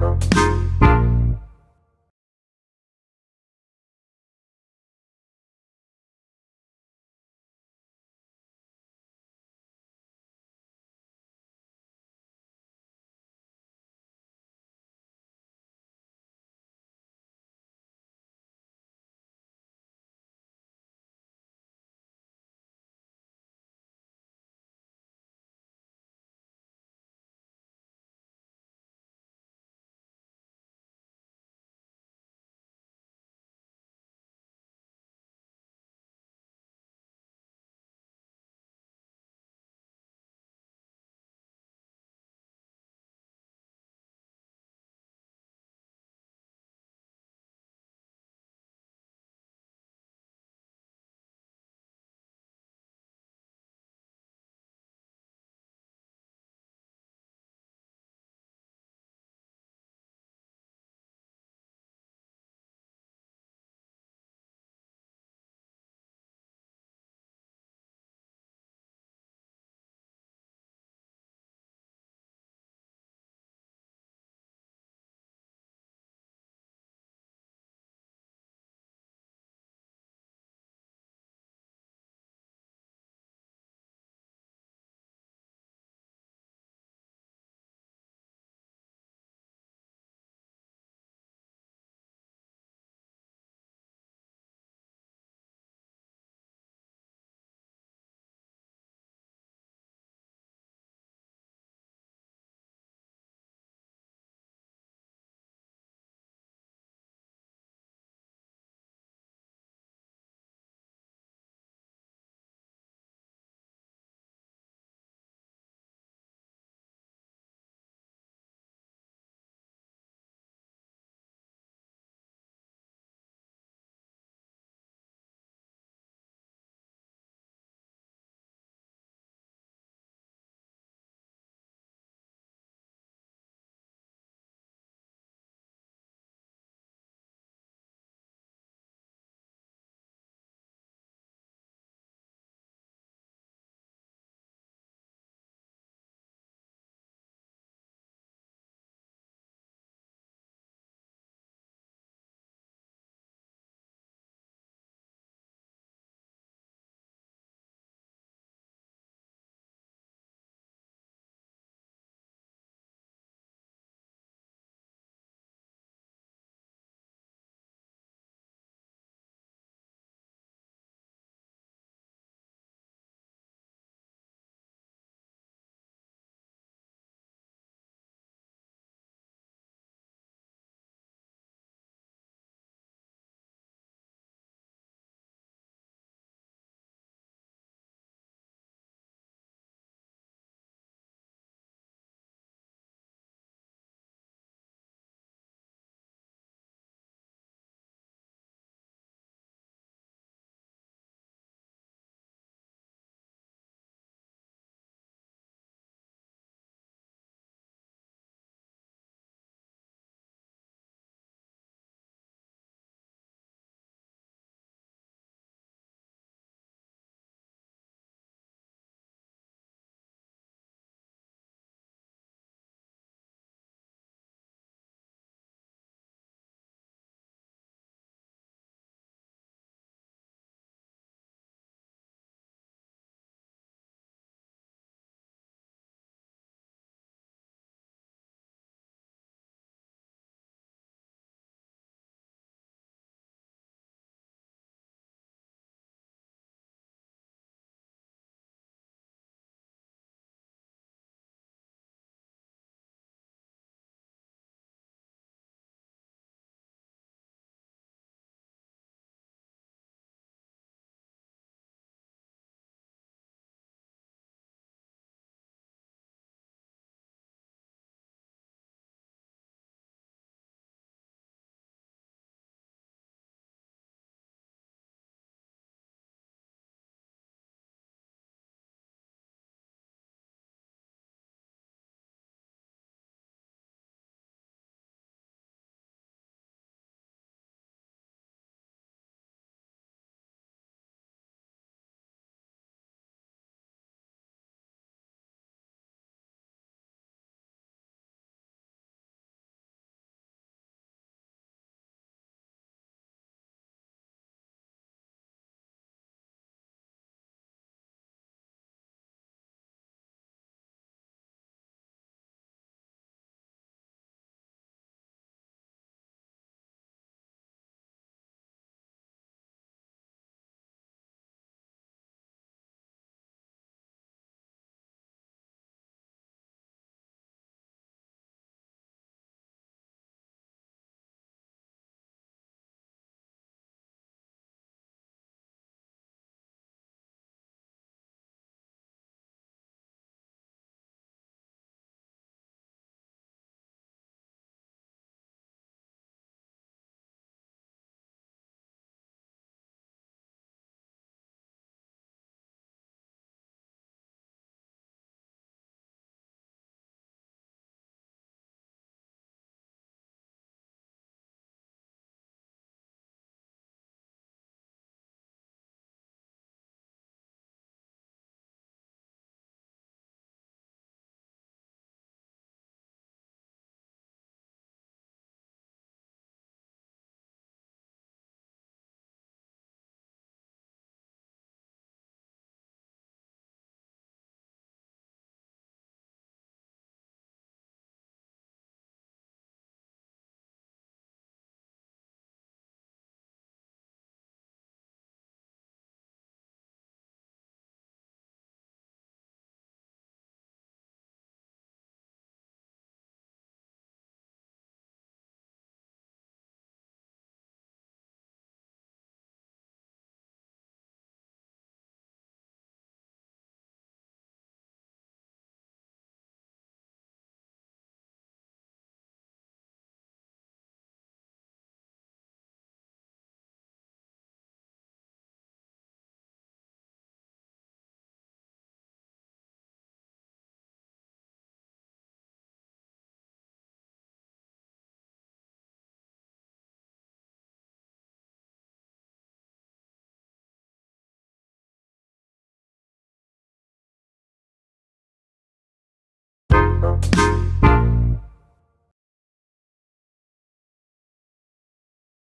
Bye.